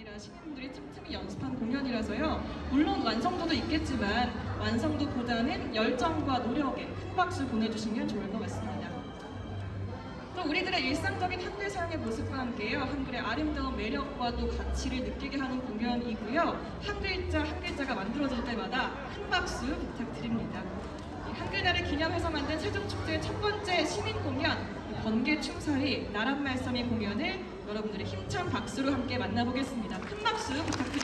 아니라 시민분들이 틈틈이 연습한 공연이라서요. 물론 완성도도 있겠지만 완성도보다는 열정과 노력에 큰 박수 보내주시면 좋을 것 같습니다. 또 우리들의 일상적인 한글 사용의 모습과 함께요. 한글의 아름다운 매력과 또 가치를 느끼게 하는 공연이고요. 한 글자 한 글자가 만들어질 때마다 큰 박수 부탁드립니다. 이 한글날을 기념해서 만든 세종축제 첫 번째 시민 공연 번개 춤사위 나란 말씀의 공연을 여러분들의 힘찬 박수로 함께 만나보겠습니다. 큰 박수 부탁드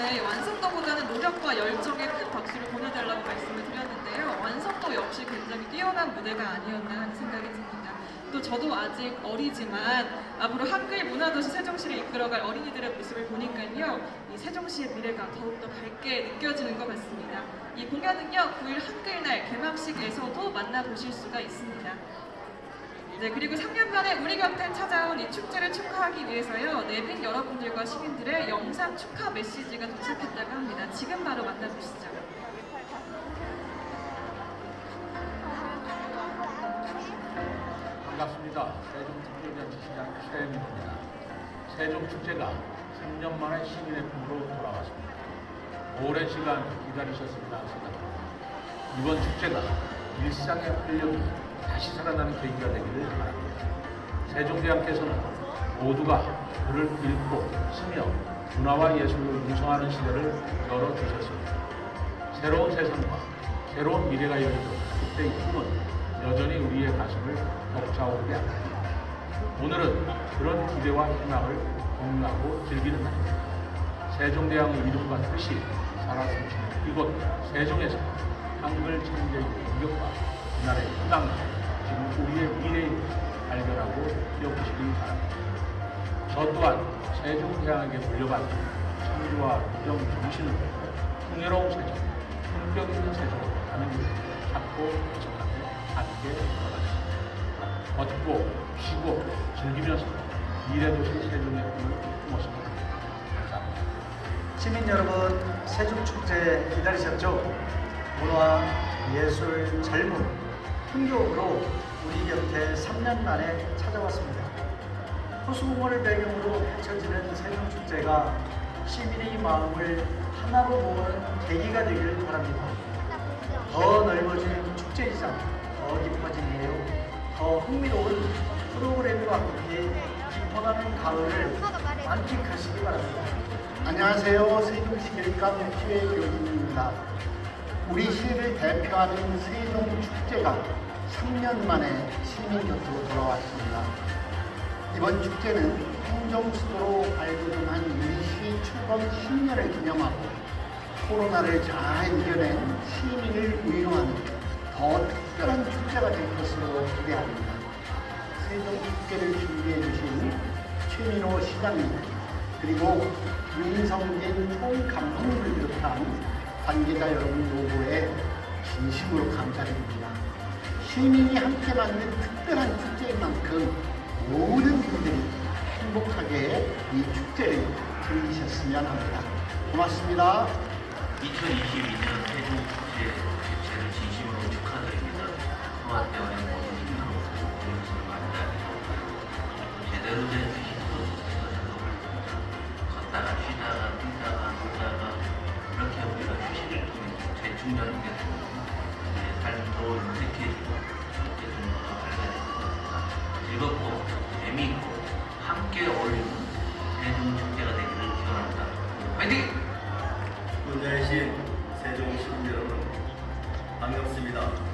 리겠습니다. 환호와 열정에 큰 박수를 보내달라고 말씀을 드렸는데요. 완성도 역시 굉장히 뛰어난 무대가 아니었나 하는 생각이 듭니다. 또 저도 아직 어리지만 앞으로 한글 문화도시 세종시를 이끌어갈 어린이들의 모습을 보니까요. 이 세종시의 미래가 더욱더 밝게 느껴지는 것 같습니다. 이 공연은요. 9일 한글날 개막식에서도 만나보실 수가 있습니다. 네, 그리고 3년 만에 우리 곁에 찾아온 이 축제를 축하하기 위해서요. 내빈 여러분들과 시민들의 영상 축하 메시지가 도착했다고 합니다. 지금 바로 만나보시죠. 반갑습니다. 세종특별자치시장 최영입니다. 세종축제가 3년 만에 시민의 품으로 돌아왔습니다. 오랜 시간 기다리셨습니다. 이번 축제가 일상의 활력이 다시 살아나는 계기가 되기를 바랍니다. 세종대왕께서는 모두가 글을 읽고 쓰며 문화와 예술을 융성하는 시대를 열어주셨습니다. 새로운 세상과 새로운 미래가 열리는 그때의 꿈은 여전히 우리의 가슴을 벅차오르게 합니다. 오늘은 그런 기대와 희망을 공유하고 즐기는 날입니다. 세종대왕의 이름과 뜻이 살아 숨쉬는 이곳 세종에서 한글 창제의 공격과 우리나라의 희망과 저 또한 세종대왕에게 물려받은 창조와 유정 정신을 풍요로운 세종, 품격 있는 세종으로 가는 길을 찾고 해석하며 함께 걸어가겠습니다. 걷고 쉬고 즐기면서 미래도시 세종의 꿈을. 감사합니다. 시민 여러분, 세종축제 기다리셨죠? 문화, 예술, 젊음, 풍경으로 우리 곁에 3년 만에 찾아왔습니다. 호수공원을 배경으로 펼쳐지는 세종축제가 시민의 마음을 하나로 모으는 계기가 되기를 바랍니다. 더 넓어진 축제이자 더 깊어진 내용, 더 흥미로운 프로그램과 함께 깊어가는 가을을 만끽하시기 바랍니다. 안녕하세요. 세종시 길감 기획교진입니다. 우리 시를 대표하는 세종축제가 3년 만에 시민 곁으로 돌아왔습니다. 이번 축제는 행정수도로 발돋움한 우리 시 출범 10년을 기념하고 코로나를 잘 이겨낸 시민을 위로하는 더 특별한 축제가 될 것으로 기대합니다. 세종축제를 준비해 주신 최민호 시장님 그리고 윤성진 총감독을 비롯한 관계자 여러분 요구에 진심으로 감사드립니다. 시민이 함께 만든 특별한 축제인 만큼 모든 분들이 행복하게 이 축제를 즐기셨으면 합니다. 고맙습니다. 2022년 세종 축제 개최를 진심으로 축하드립니다. 소아대원의 모든 힘으로 이것을 만들어내고 제대로 된 힘으로 걷다가 쉬다가 뛰다가 놀다가 이렇게 우리가 휴식을 통해 재충전하게 되고 삶도 유색해지고 즐겁고 재미있고 함께 어울리는 세종 축제가 되기를 기원합니다. 화이팅! 군자이신 세종 시민 여러분 반갑습니다.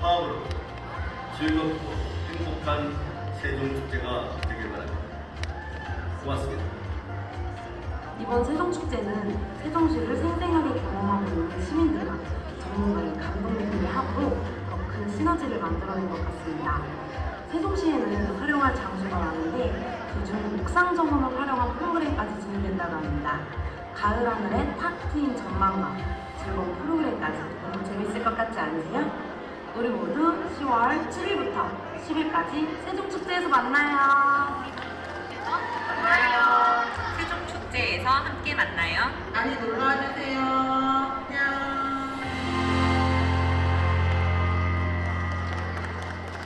화합으로 즐겁고 행복한 세종축제가 되길 바랍니다. 고맙습니다. 이번 세종축제는 세종시를 생생하게 경험하고 있는 시민들과 전문가의 감독님들의 합으로 더큰 시너지를 만들어낸 것 같습니다. 세종시에는 활용할 장소가 많은데 그중 옥상 정원을 활용한 프로그램까지 진행된다고 합니다. 가을 하늘에 탁 트인 전망과 즐거운 프로그램까지 너무 재밌을 것 같지 않으세요? 우리 모두 10월 7일부터 10일까지 세종축제에서 만나요. 만나요. 세종 축제에서 함께 만나요. 많이 놀러와 주세요. 안녕.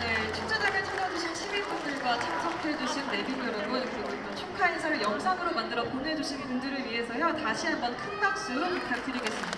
네, 축제장을 찾아주신 시민분들과 참석해주신 내빈 여러분 그리고 또 축하 인사를 영상으로 만들어 보내주신 분들을 위해서요 다시 한번 큰 박수 부탁드리겠습니다.